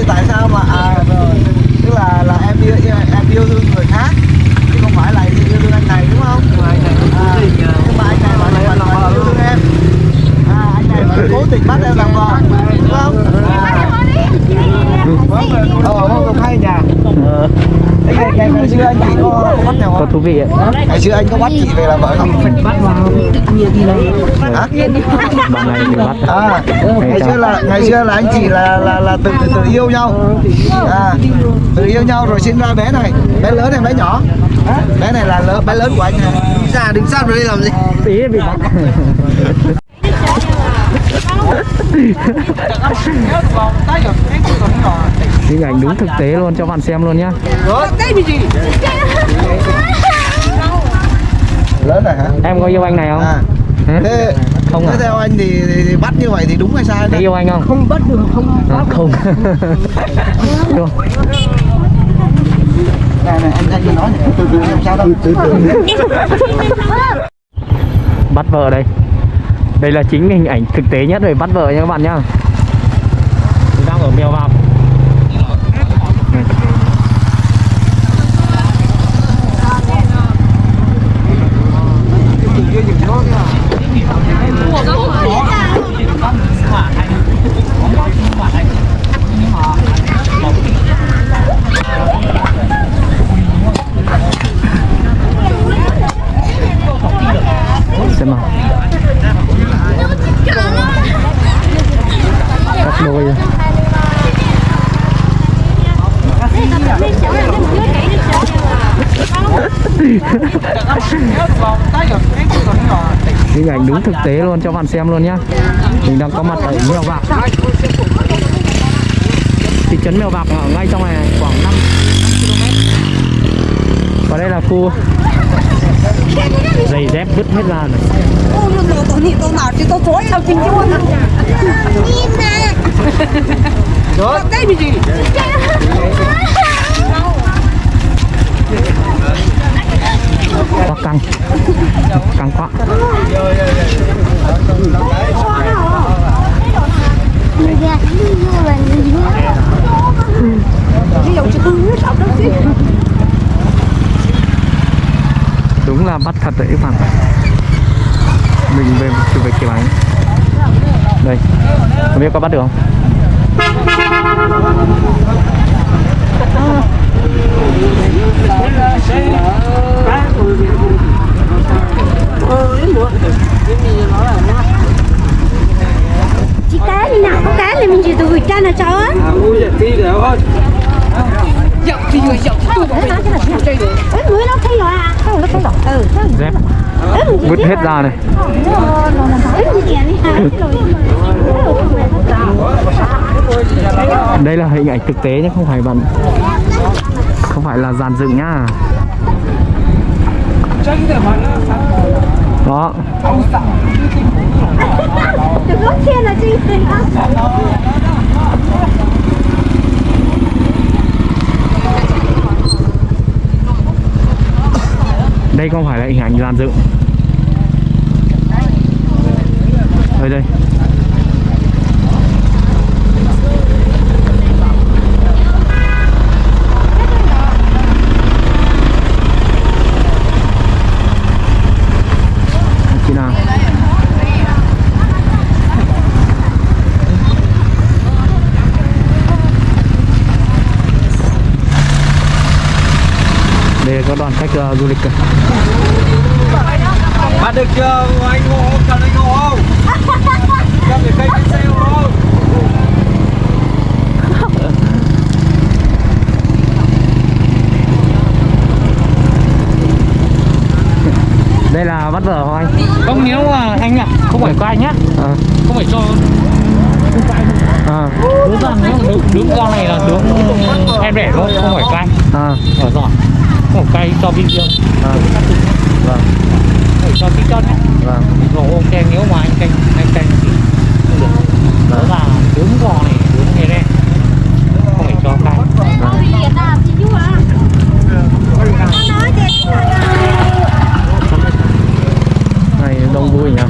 thì tại sao mà à rồi tức là là em yêu em, em yêu thương người khác chứ không phải là yêu thương anh này đúng không? À, nhưng mà anh này vẫn vẫn vẫn yêu thương em. À, anh này vẫn cố tình bắt em làm vợ đúng không? ờ không không hay nhỉ Có, thú vị ạ Ngày xưa anh có bắt chị về làm vợ không? bắt vào tự nhiên đi này Hả? bạn này thì bắt À, ngày xưa là ngày xưa là anh chị là là là tự tự, tự yêu nhau. À, tự yêu nhau rồi sinh ra bé này, bé lớn này bé nhỏ. Bé này là lớn, bé lớn của anh này. Ra đứng sát vào đây làm gì? tí bị bắt hình ảnh đúng thực tế luôn cho bạn xem luôn nhá Lớn rồi hả? em có yêu anh này không À. Hả? Thế Không thế à? theo anh thì, thì, thì bắt như vậy thì đúng hay sai đấy? yêu anh không không bắt được không À, không. Này này anh anh cứ nói này, từ từ không sao đâu. Từ từ. bắt vợ đây đây là chính hình ảnh thực tế nhất về bắt vợ nha các bạn nhá Chúng đang ở mèo vạc Này. xem nào cắt đôi rồi. hình ảnh đúng thực tế luôn cho bạn xem luôn nhá. Mình đang có mặt ở mèo vạc. Thị trấn mèo vạc ở ngay trong này khoảng 5 km. Và đây là khu giày dép vứt hết ra này. Ô nó nó tôi tôi nào chứ tôi chối sao chính chứ nhìn nè Rồi. đây bị gì quá căng. Căng quá. Ví dụ chứ hư sao đó chứ đúng là bắt thật đấy, các bạn. Mình về chụp về kiểu ảnh đây. Không biết có bắt được không? Chị cá đi nào có cá này mình chỉ từ cha là cháu á. Dậu thì người dậu tôi cũng phải chơi ấy người nó thấy rồi à. Nó thấy rồi ừ vứt hết ra này. Đây là hình ảnh thực tế nhé không phải bạn không phải là dàn dựng nhá đó khen là đây không phải là hình ảnh làm dựng. Đây đây chị nào có đoàn khách uh, du lịch. Bắt được chưa? Anh ngộ không? Cần anh ngộ không? Cần để cây trên xe không? đây là bắt vợ không anh không nếu mà anh ạ không phải có anh nhá à, không phải cho à, nếu đứng, đứng ra này là đứng em rẻ thôi không phải cay à, ở giỏi không phải cay cho video à, vâng. Phải cho tí chân nhé. Vâng. Rồi ok nếu mà anh canh anh canh thì không được đó là đứng gò này đứng nghe đen. Không phải cho cay này đông vui nhỉ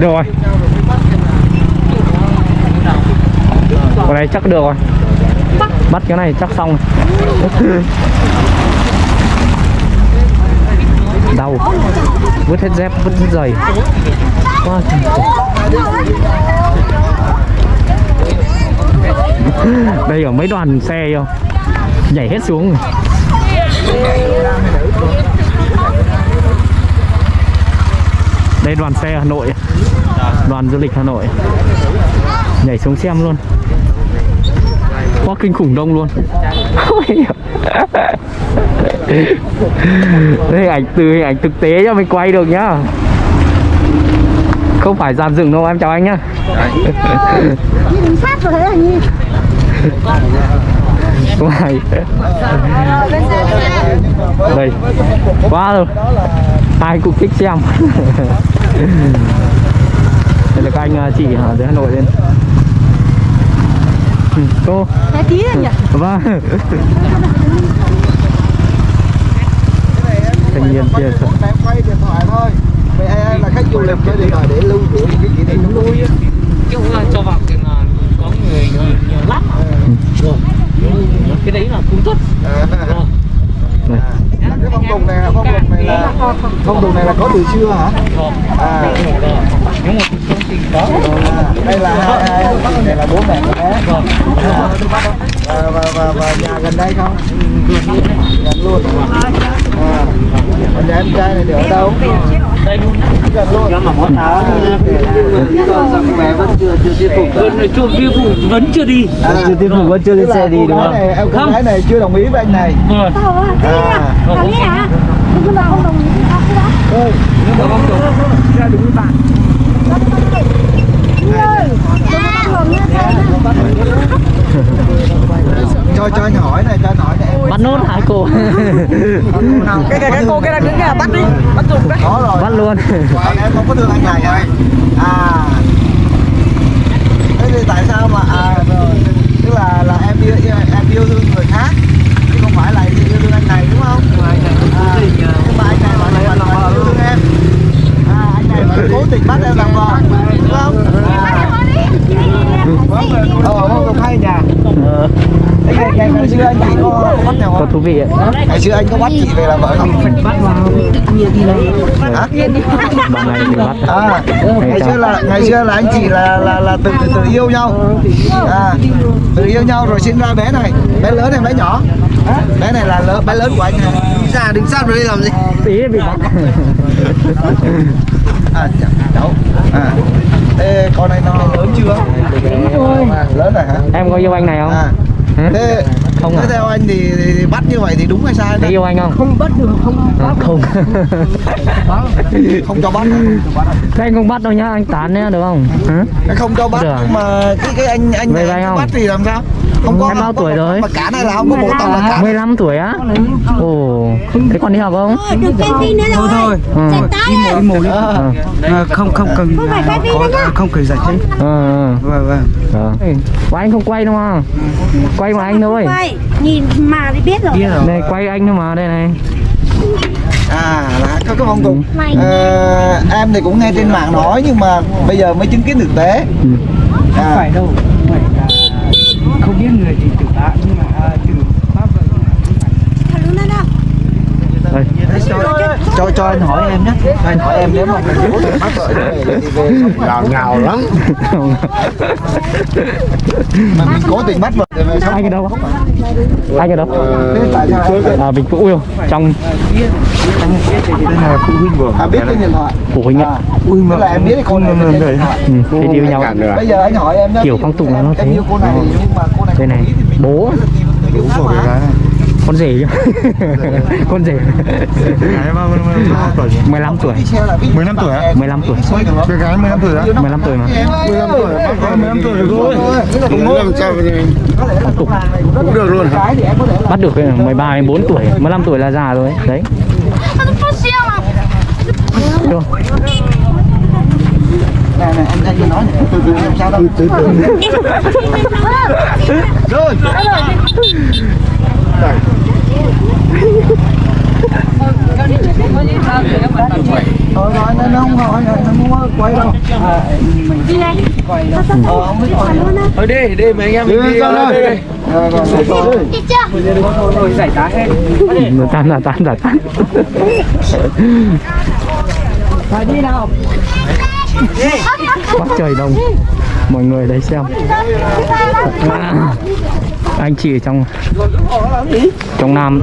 được rồi con này chắc được rồi. Bắt cái này chắc xong rồi. đau. Vứt hết dép, vứt hết giày. Quá đây ở mấy đoàn xe không nhảy hết xuống rồi. Đây đoàn xe Hà Nội. Đoàn du lịch Hà Nội. Nhảy xuống xem luôn. Quá kinh khủng đông luôn. Đây ảnh từ hình ảnh thực tế cho mình quay được nhá. Không phải dàn dựng đâu, em chào anh nhá. Sát đây. Quá rồi. Ai cũng thích xem. đây là các anh à, chị ở dưới Hà Nội lên Ừ, cô. Thế tí nhỉ? vâng. Thanh niên kia em quay điện thoại thôi vậy ai là khách du lịch quay điện thoại để lưu những cái kỷ niệm nó vui á chứ không là cho vào thì là có người nhiều, lắm rồi cái đấy là cung thất rồi cái phong tục này là phong tục này là phong tục này là có từ xưa hả? À. Nếu một công trình đó à, đây là hai hai anh này là bố mẹ của bé. À, và, và và và nhà gần đây không? Gần luôn. À, còn nhà em trai này ở đâu đây luôn luôn mà mỗi tháng lý do rằng mẹ vẫn chưa chưa thuyết phục vẫn chưa tiêu thụ vẫn chưa đi chưa thuyết phục vẫn chưa đi xe đi đúng không em gái này chưa đồng ý với anh này à à? Hả? Nhưng mà không đồng ý thì sao cái đó? nhưng mà không đúng ra đúng với bạn Đi ơi, đừng có bắt hồn nha thầy cho cho anh hỏi này cho anh hỏi này em bắt nốt hả cô. Nào cái cái cái cô cái đang đứng kia bắt đi bắt dùng đấy có rồi. Bắt luôn. Em không có thương anh này hả à. Thế thì tại sao mà à rồi. Tức là là em yêu em yêu thương người khác chứ không phải là yêu thương anh này đúng không? À, nhưng mà anh này vẫn vẫn vẫn yêu thương em. À anh này vẫn cố tình bắt em làm vợ đúng không? À, ờ không được hay nhỉ ờ, Thế ngày, ngày, ngày xưa anh chị có, có bắt nào có không? thú vị ạ Ngày xưa anh có bắt chị về làm vợ không? bắt vào tự nhiên đi này Hả? này thì bắt À, ngày xưa là ngày xưa là anh chị là là là tự tự, tự yêu nhau. À, tự yêu nhau rồi sinh ra bé này, bé lớn hay bé nhỏ? Bé này là lớn, bé lớn của anh hả? Ra đứng sát vào đây làm gì? tí bị bắt À, cháu. À, thế con này nó lớn chưa? Lớn rồi hả? em có yêu anh này không À, Hả? Thế Không thế à? theo anh thì, thì, thì bắt như vậy thì đúng hay sai? Đấy? yêu anh không? Không bắt được không không. Không. Cho bắt. Hả? Không cho bắt. Thế anh không bắt đâu nhá anh tán nhá được không? Hả? Cái không cho bắt Được. nhưng mà cái cái anh anh này anh không? bắt thì làm sao? Không có Em bao không tuổi rồi? Mà cả này là không có bộ tàu là cả. 15 tuổi á? Ồ. Thế còn đi học không? Được cái pin nữa rồi. thôi. Ừ. Ấy. một im một đi. Ờ. À, không không cần Không à, không cần giải thích. Ờ ờ. Vâng vâng. Ờ. Anh không quay đâu mà? Quay mà anh thôi Quay, nhìn mà thì biết rồi đây quay anh thôi mà đây này À là có cái phong tục. Ờ, em thì cũng nghe trên mạng nói nhưng mà bây giờ mới chứng kiến thực tế. Ừ. không À, phải đâu không phải là không biết người thì tự tạ nhưng mà à, từ pháp vợ nhưng mà không phải Thật luôn đó đâu đây cho cho anh hỏi em nhé. Cho anh hỏi em nếu mà mình cố tình bắt vợ như vậy thì về ngào ngào lắm. Mà mình cố tình bắt vợ. Thì về sống anh ở đâu anh ở đâu Thế tại sao em à Vĩnh Phúc yêu trong à, biết cái điện thoại? phụ huynh ạ. Ui mà là em biết cái con này ừ, thế yêu nhau Bây giờ anh hỏi em nhé. Kiểu phong tục là nó thế. yêu cô này mà cô này đây không này con rể chứ con rể 15 tuổi 15 tuổi á? 15 tuổi Cái gái 15 tuổi á? 15 tuổi mà 15 tuổi, 15 tuổi rồi. Phong tục cũng được luôn bắt được cái 13 đến 4 tuổi 15 tuổi là già rồi đấy Chưa? này này anh anh nói từ từ làm sao đâu. Từ từ. Rồi. Anh không hỏi anh không có quay đâu Đi đây. Sao sao ờ không biết hỏi luôn á. thôi đi đi mấy anh em đi mình đi ra đi đây đi chưa? rồi giải tá hết Nó tan là tan là tan phải đi nào Quá trời đông Mọi người đấy xem à, Anh chị ở trong Trong Nam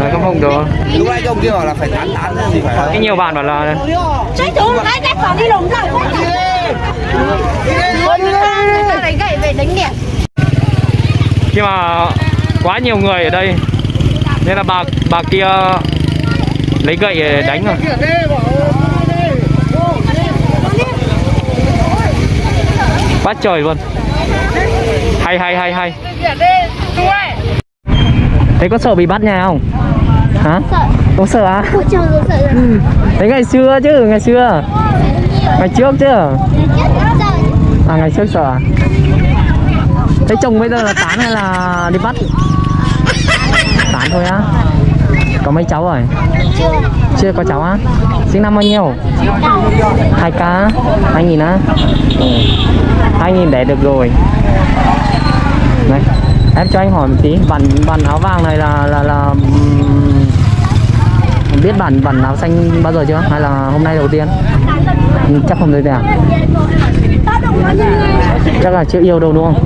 Rồi không không được. Lúc nãy ông kia bảo là phải tán tán gì phải Cái nhiều bạn bảo là Chạy xuống cái cái còn đi lùng rồi. Đánh gậy về đánh nhẹ. Nhưng mà quá nhiều người ở đây Nên là bà bà kia lấy gậy để đánh rồi Quá trời luôn. Hay hay hay hay Thế có sợ bị bắt nhà không? Hả? Sợ. Không sợ à? Thế ngày xưa chứ, ngày xưa Ngày trước chứ. À ngày trước sợ à? Thế chồng bây giờ là tán hay là đi bắt? Tán thôi á Có mấy cháu rồi? Chưa. Chưa có cháu á? Sinh năm bao nhiêu? hai k hai nghìn á ừ. hai nghìn để được rồi Đấy em cho anh hỏi một tí, bản bản áo vàng này là là là biết bản bản áo xanh bao giờ chưa? Hay là hôm nay đầu tiên? Ừ, chắc không thấy à chắc là chưa yêu đâu, đúng không?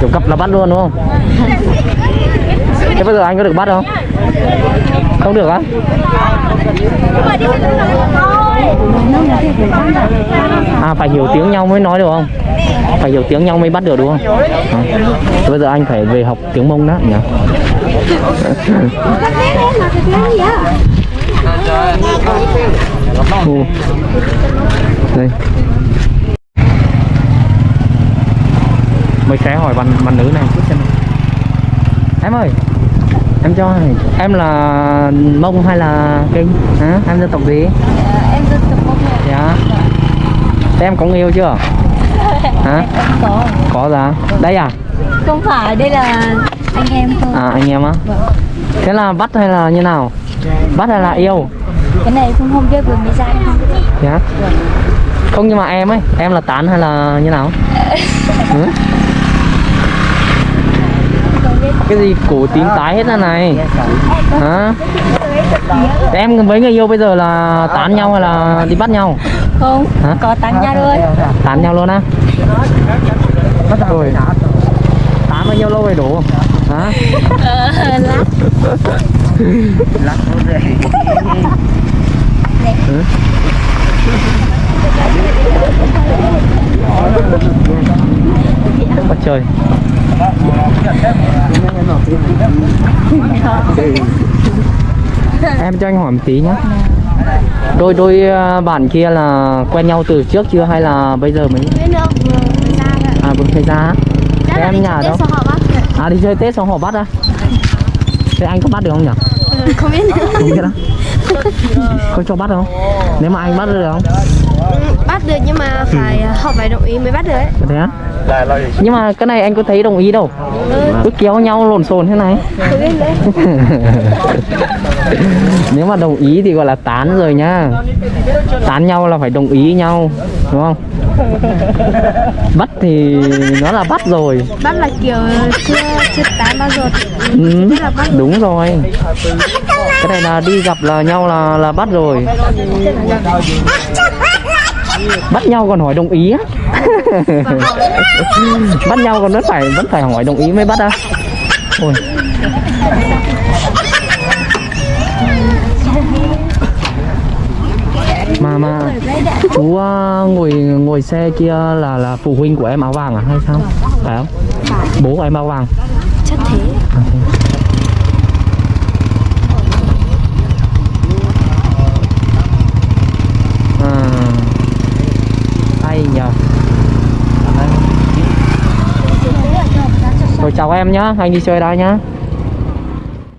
Kiểu gặp là bắt luôn, đúng không? Thế bây giờ anh có được bắt không? Không được á? À phải hiểu tiếng nhau mới nói được không? Phải hiểu tiếng nhau mới bắt được đúng không? À. Bây giờ anh phải về học tiếng mông đó, nhỉ? Ừ. đây. Mấy khé hỏi bạn bạn nữ này, chút xem em ơi! Em cho này em là mông hay là kinh? Hả? Em dân tộc gì? Em dân tộc Mông dạ. Thế em có người yêu chưa? Hả? Có. có ra đây à? Không phải, đây là anh em thôi. à anh em á? Thế là bắt hay là như nào? Bắt hay là yêu? Cái này không không biết vừa mới ra không biết. dạ. Không nhưng mà em ấy em là tán hay là như nào? Ừ? Không cái gì? Cổ tím tái hết ra này. Hả? Em với người yêu bây giờ là tán nhau hay là đi bắt nhau? Không, Hả? có tán nha thôi. tán nhau luôn á? Rồi. Tán bao nhiêu lâu rồi đủ hả? Ờ, lát. Ừ. Bắt trời Em cho anh hỏi một tí nhé Đôi đôi ờ, bạn kia là quen nhau từ trước chưa hay là bây giờ mới. À vừa mới ra Thế em nhà đâu? À đi chơi Tết xong họ bắt á Thế anh có bắt được không nhỉ? Ừ, Không biết. Không biết á Có cho bắt không? Nếu mà anh bắt được không? bắt được nhưng mà phải họ phải đồng ý mới bắt được ấy Thế á? Nhưng mà cái này anh có thấy đồng ý đâu. Cứ kéo nhau lộn xộn thế này. Nếu mà đồng ý thì gọi là tán rồi nhá. Tán nhau là phải đồng ý nhau Đúng không? Bắt thì nó là bắt rồi. Bắt là kiểu chưa chưa tán bao giờ. Ừ, Đúng rồi. Cái này là đi gặp là nhau là là bắt rồi Bắt nhau còn hỏi đồng ý á. Bắt nhau còn vẫn phải vẫn phải hỏi đồng ý mới bắt á. Ôi. Mà mà chú ờ, ngồi ngồi xe kia là là phụ huynh của em áo vàng à hay sao? Phải không? Bố của em áo vàng. Chắc thế. À, thế. Chào em nhá anh đi chơi đây nhá.